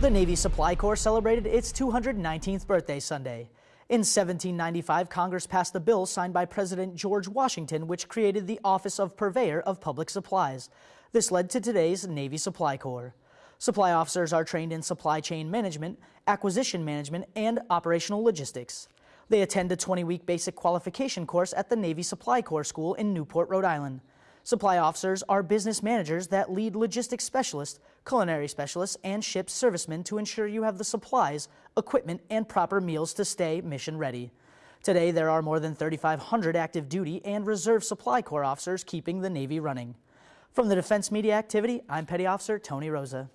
The Navy Supply Corps celebrated its 219th birthday Sunday. In 1795, Congress passed a bill signed by President George Washington which created the Office of Purveyor of Public Supplies. This led to today's Navy Supply Corps. Supply officers are trained in supply chain management, acquisition management, and operational logistics. They attend a 20-week basic qualification course at the Navy Supply Corps School in Newport, Rhode Island. Supply officers are business managers that lead logistics specialists, culinary specialists, and ship servicemen to ensure you have the supplies, equipment, and proper meals to stay mission ready. Today, there are more than 3,500 active duty and reserve Supply Corps officers keeping the Navy running. From the Defense Media Activity, I'm Petty Officer Tony Rosa.